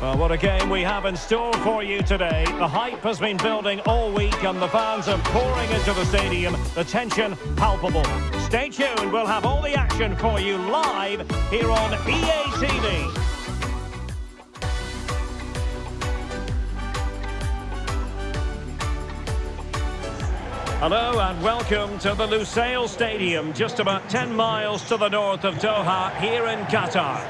Well, what a game we have in store for you today. The hype has been building all week and the fans are pouring into the stadium. The tension palpable. Stay tuned, we'll have all the action for you live here on EA TV. Hello and welcome to the Lusail Stadium, just about 10 miles to the north of Doha, here in Qatar.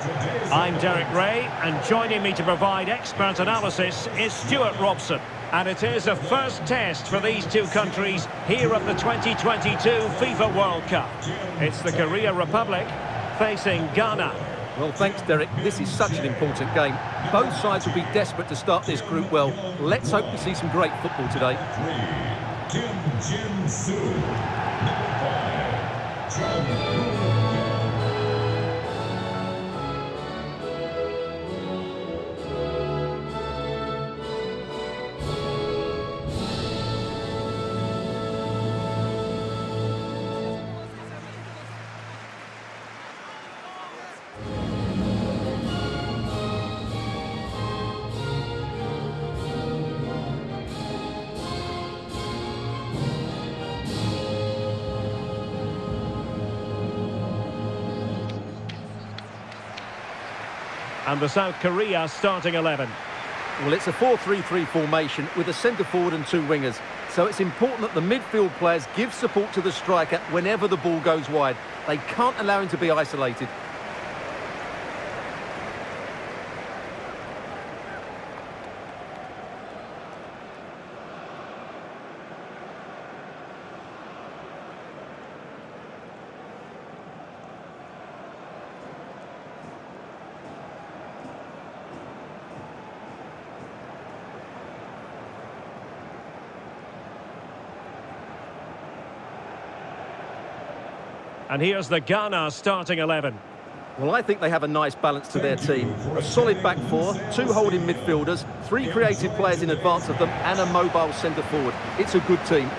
I'm Derek Rae, and joining me to provide expert analysis is Stuart Robson. And it is a first test for these two countries here at the 2022 FIFA World Cup. It's the Korea Republic facing Ghana. Well, thanks, Derek. This is such an important game. Both sides will be desperate to start this group well. Let's hope to see some great football today. Kim Jin Soo. And the South Korea starting 11. Well, it's a 4-3-3 formation with a centre forward and two wingers. So it's important that the midfield players give support to the striker whenever the ball goes wide. They can't allow him to be isolated. And here's the Ghana starting 11. Well, I think they have a nice balance to their team. A solid back four, two holding midfielders, three creative players in advance of them, and a mobile centre forward. It's a good team.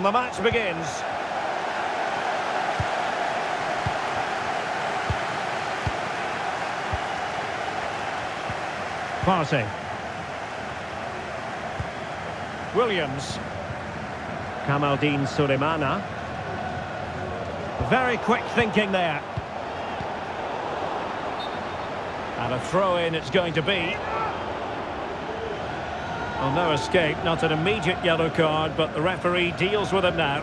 And the match begins. Partey. Williams. Kamaldeen Sulemana. Very quick thinking there. And a throw-in it's going to be. Well, no escape, not an immediate yellow card, but the referee deals with it now.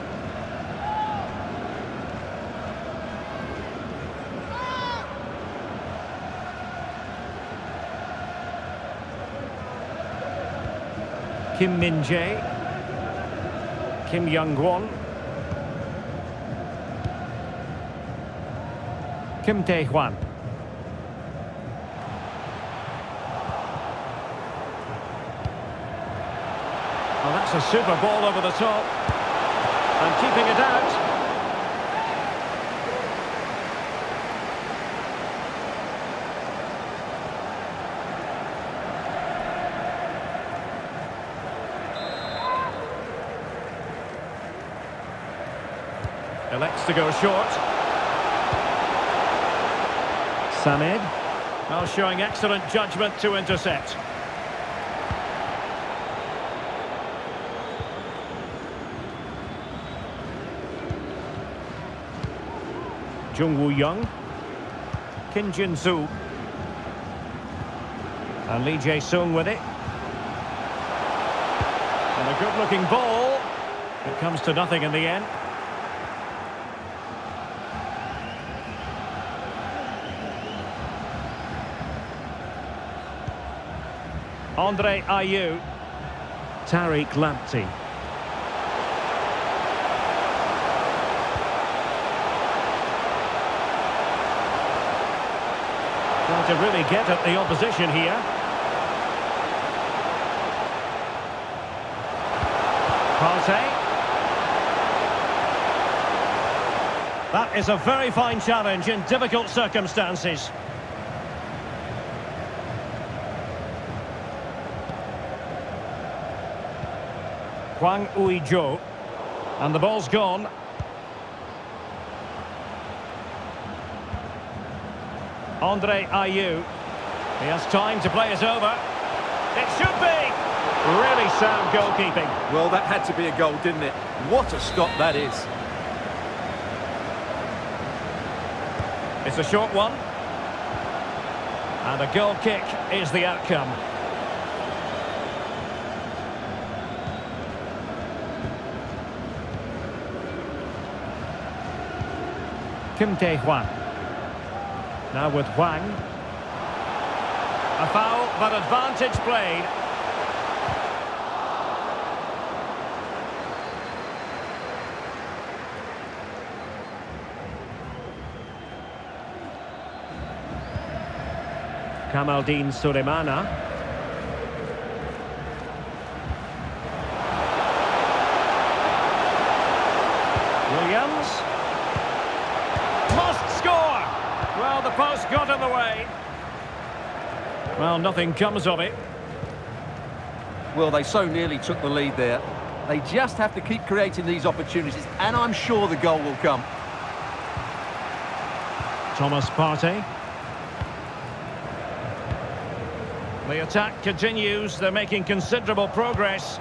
Kim Min-jae. Kim Young-gwon. Kim Tae-hwan. Well, that's a super ball over the top. And keeping it out. Elects to go short. Samed. Well, showing excellent judgment to intercept. Jung Woo Young. Kim Jin Soo. And Lee Jae Sung with it. And a good looking ball. It comes to nothing in the end. Andre Ayew. Tariq Lamptey. To really get at the opposition here. Partey. That is a very fine challenge in difficult circumstances. Hwang Ui-jo. And the ball's gone. Andre Ayew. He has time to play it over. It should be! Really sound goalkeeping. Well, that had to be a goal, didn't it? What a stop that is. It's a short one. And a goal kick is the outcome. Kim Tae-hwan. Now with Hwang. A foul, but advantage played. Kamaldeen Sulemana. Williams. Must score! Well, the post got in the way. Well, nothing comes of it. Well, they so nearly took the lead there. They just have to keep creating these opportunities, and I'm sure the goal will come. Thomas Partey. The attack continues. They're making considerable progress.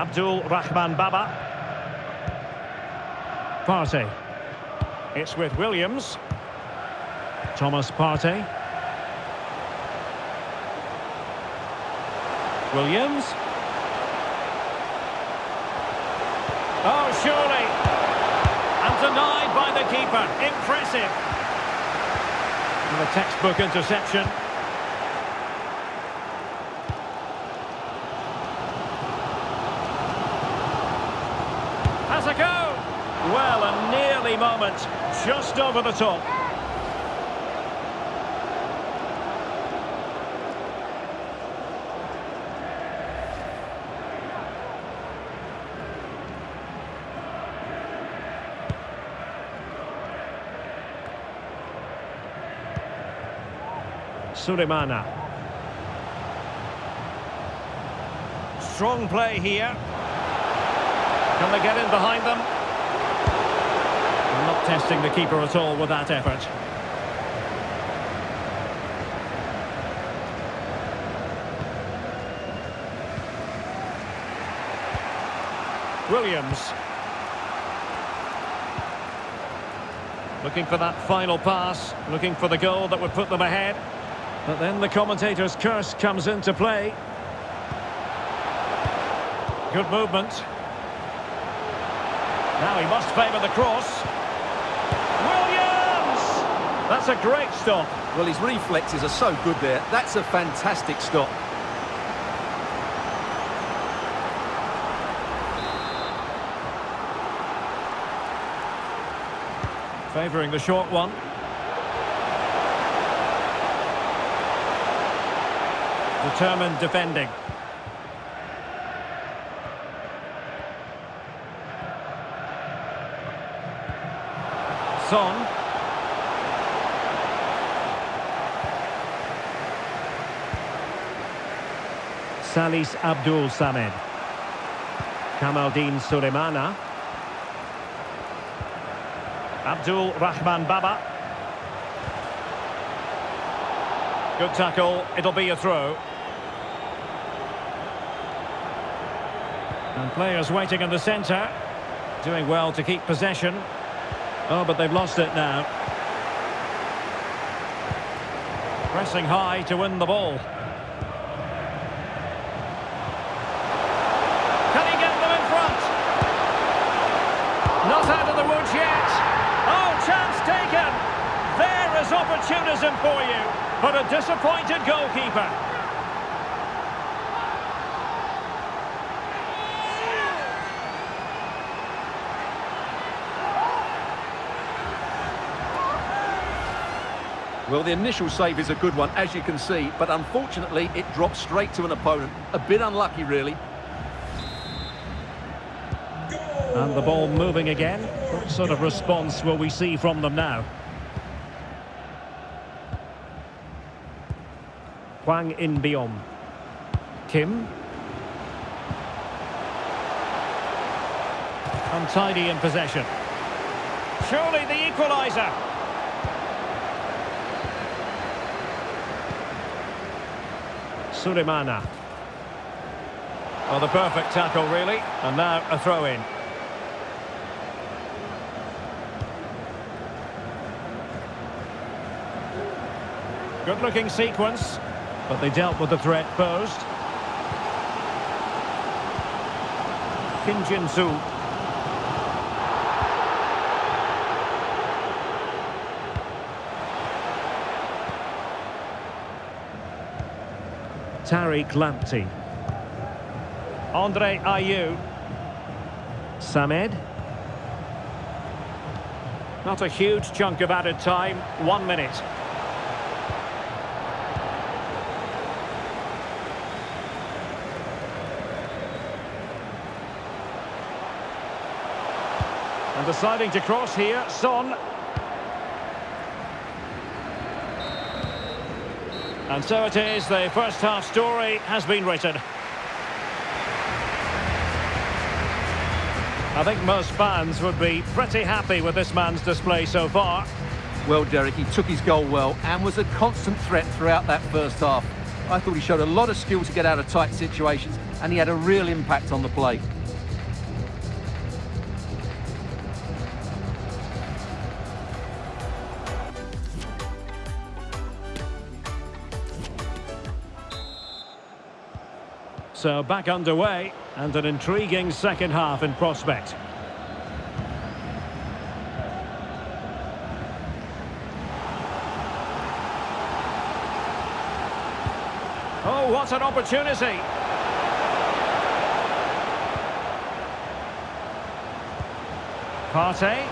Abdul Rahman Baba. Partey. It's with Williams. Thomas Partey. Williams. Oh, surely. And denied by the keeper. Impressive. And a textbook interception. Has a go. Well, a nearly moment. Just over the top. Sulemana. Strong play here. Can they get in behind them? Not testing the keeper at all with that effort. Williams. Looking for that final pass, looking for the goal that would put them ahead. But then the commentator's curse comes into play. Good movement. Now he must favour the cross. Williams! That's a great stop. Well, his reflexes are so good there. That's a fantastic stop. Favouring the short one. Determined defending. Salis Abdul Samed. Kamaldeen Sulemana. Abdul Rahman Baba. Good tackle, it'll be a throw. And players waiting in the centre. Doing well to keep possession. Oh, but they've lost it now. Pressing high to win the ball. Can he get them in front? Not out of the woods yet. Oh, chance taken. There is opportunism for you. But a disappointed goalkeeper. Well, the initial save is a good one, as you can see, but unfortunately it drops straight to an opponent. A bit unlucky, really. And the ball moving again. What sort of response will we see from them now? Hwang In-beom. Kim. Untidy in possession. Surely the equaliser. Sulemana. Well, the perfect tackle, really. And now a throw-in. Good-looking sequence, but they dealt with the threat posed. Kim Jin-soo. Tariq Lamptey. Andre Ayew. Samed. Not a huge chunk of added time, one minute. And deciding to cross here, Son. And so it is, the first half story has been written. I think most fans would be pretty happy with this man's display so far. Well, Derek, he took his goal well and was a constant threat throughout that first half. I thought he showed a lot of skill to get out of tight situations and he had a real impact on the play. So back underway and an intriguing second half in prospect. Oh, what an opportunity! Partey.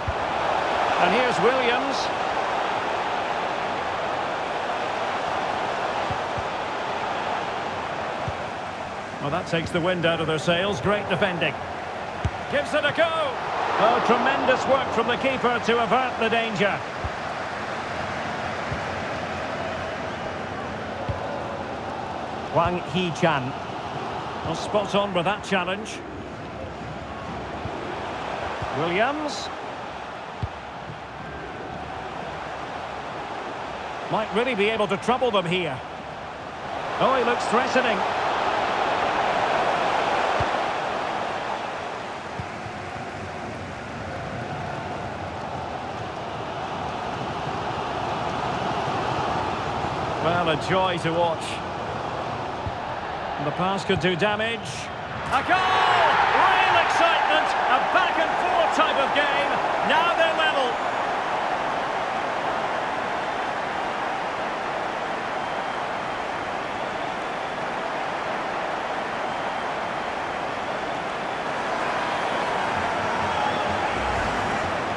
And here's Williams. Well, that takes the wind out of their sails. Great defending. Gives it a go. Oh, tremendous work from the keeper to avert the danger. Hwang Hee-chan. Well, spot on with that challenge. Williams. Might really be able to trouble them here. Oh, he looks threatening. A joy to watch. The pass could do damage. A goal! Real excitement! A back-and-forth type of game. Now they're level.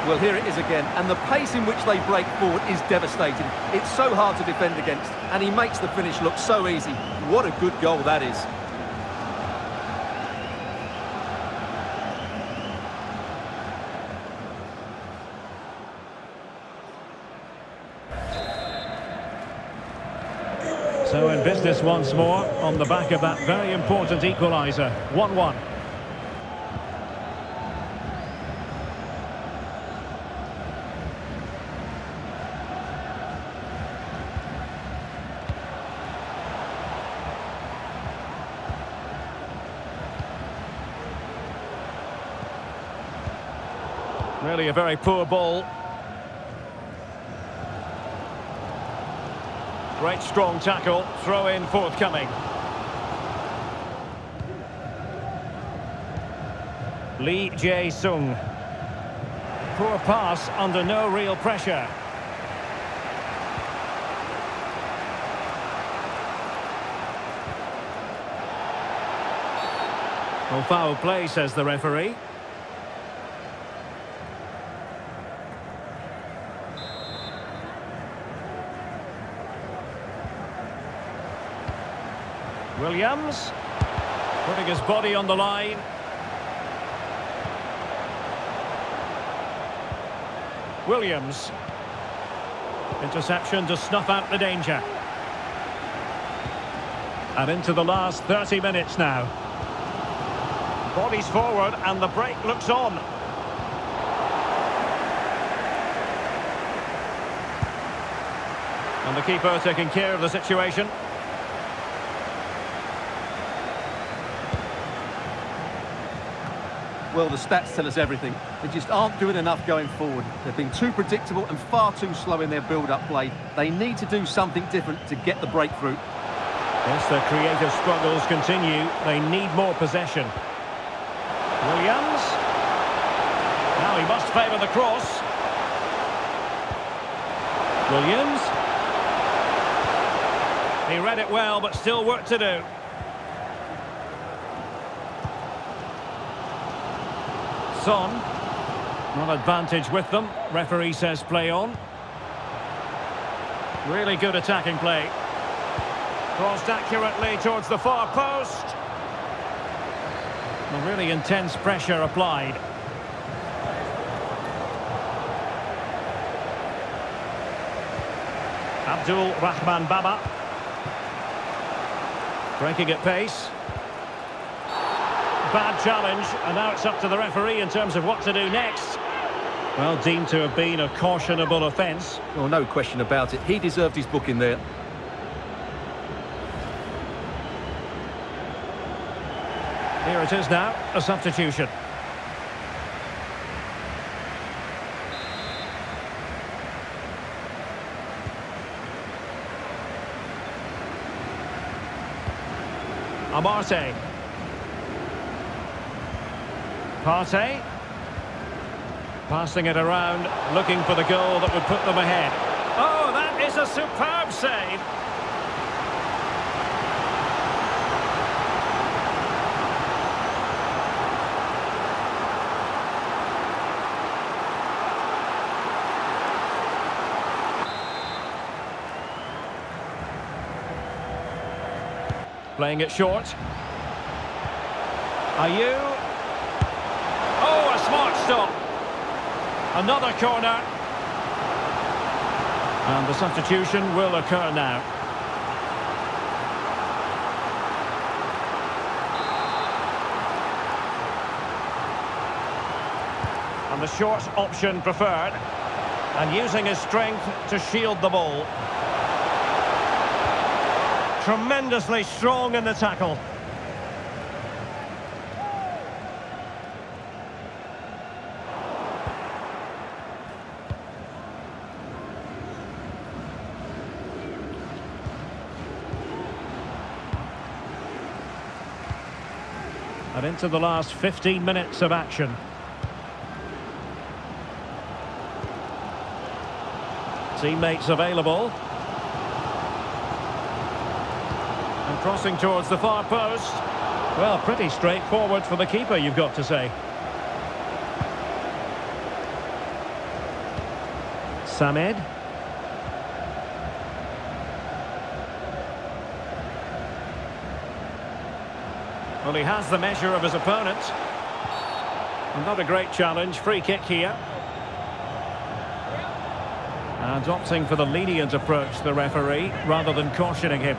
Well, here it is again, and the pace in which they break forward is devastating. It's so hard to defend against, and he makes the finish look so easy. What a good goal that is. So in business once more, on the back of that very important equaliser. 1-1. Really a very poor ball. Great strong tackle, throw in forthcoming. Lee Jae-sung. Poor pass under no real pressure. Well, foul play, says the referee. Williams. Putting his body on the line. Williams. Interception to snuff out the danger. And into the last 30 minutes now. Bodies forward and the break looks on. And the keeper taking care of the situation. Well, the stats tell us everything. They just aren't doing enough going forward. They've been too predictable and far too slow in their build-up play. They need to do something different to get the breakthrough. Yes, their creative struggles continue. They need more possession. Williams. Now he must favour the cross. Williams. He read it well, but still work to do. Son. Not advantage with them. Referee says play on. Really good attacking play. Crossed accurately towards the far post. A really intense pressure applied. Abdul Rahman Baba. Breaking at pace. Bad challenge, and now it's up to the referee in terms of what to do next. Well, deemed to have been a cautionable offence. Well, no question about it. He deserved his booking there. Here it is now, a substitution. Amartey. Partey. Passing it around, looking for the goal that would put them ahead. Oh, that is a superb save. Playing it short. Ayew. Stop. Another corner. And the substitution will occur now. And the short option preferred. And using his strength to shield the ball. Tremendously strong in the tackle. And into the last 15 minutes of action. Teammates available. And crossing towards the far post. Well, pretty straightforward for the keeper, you've got to say. Samed. Well, he has the measure of his opponent. Not a great challenge. Free kick here. And opting for the lenient approach, the referee, rather than cautioning him.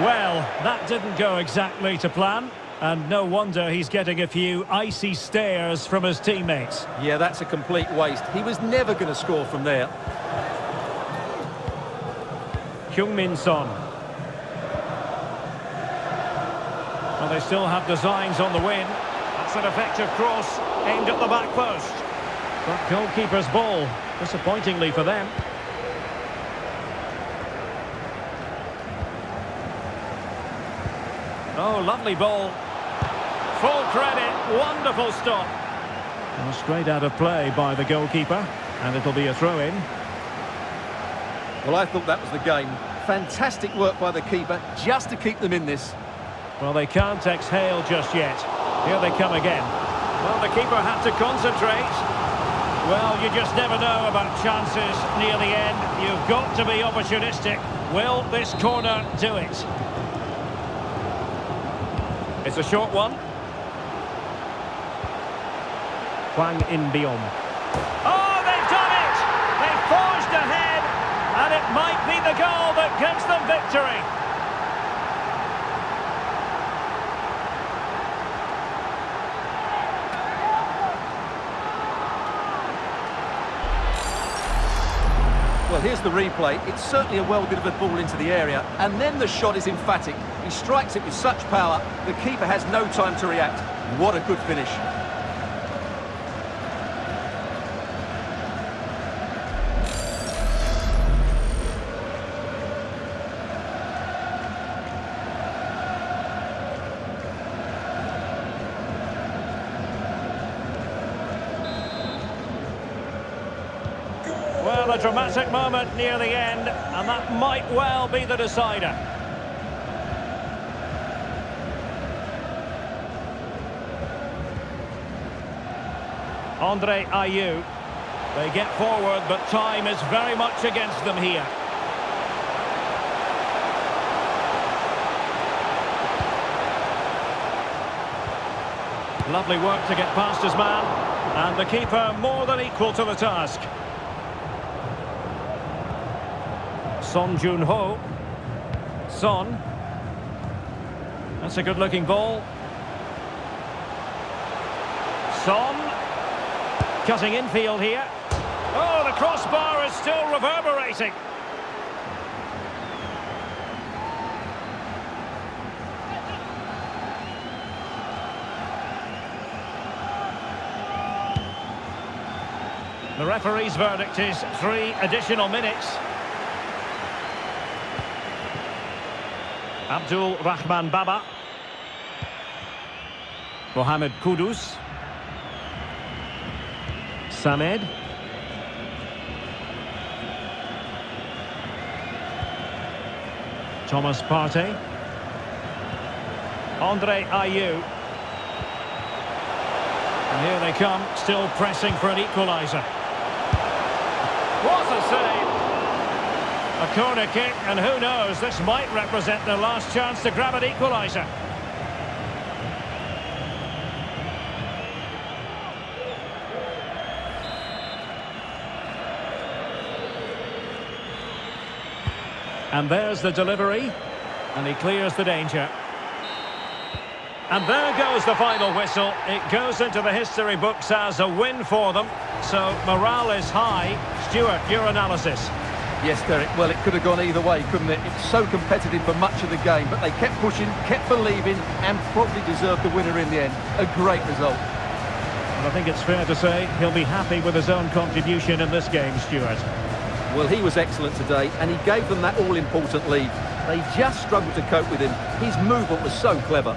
Well, that didn't go exactly to plan. And no wonder he's getting a few icy stares from his teammates. Yeah, that's a complete waste. He was never going to score from there. Heung-min Son. Well, they still have designs on the win. That's an effective cross aimed at the back post. But goalkeeper's ball, disappointingly for them. Oh, lovely ball. Full credit, wonderful stop. Well, straight out of play by the goalkeeper, and it'll be a throw-in. Well, I thought that was the game. Fantastic work by the keeper, just to keep them in this. Well, they can't exhale just yet. Here they come again. Well, the keeper had to concentrate. Well, you just never know about chances near the end. You've got to be opportunistic. Will this corner do it? It's a short one. Hwang In-beom. Oh, they've done it! They've forged ahead, and it might be the goal that gives them victory. Well, here's the replay. It's certainly a well-delivered ball into the area, and then the shot is emphatic. He strikes it with such power, the keeper has no time to react. What a good finish. A dramatic moment near the end, and that might well be the decider. Andre Ayew. They get forward, but time is very much against them here. Lovely work to get past his man, and the keeper more than equal to the task. Son Jun-ho. Son. That's a good-looking ball. Son. Cutting infield here. Oh, the crossbar is still reverberating. The referee's verdict is three additional minutes. Abdul Rahman Baba. Mohamed Kudus. Samed. Thomas Partey. Andre Ayew. And here they come, still pressing for an equaliser. What a save! A corner kick, and who knows, this might represent their last chance to grab an equaliser. And there's the delivery, and he clears the danger. And there goes the final whistle. It goes into the history books as a win for them. So morale is high. Stuart, your analysis. Yes, Derek, well, it could have gone either way, couldn't it? It's so competitive for much of the game, but they kept pushing, kept believing, and probably deserved the winner in the end. A great result. And I think it's fair to say he'll be happy with his own contribution in this game, Stuart. Well, he was excellent today, and he gave them that all-important lead. They just struggled to cope with him. His movement was so clever.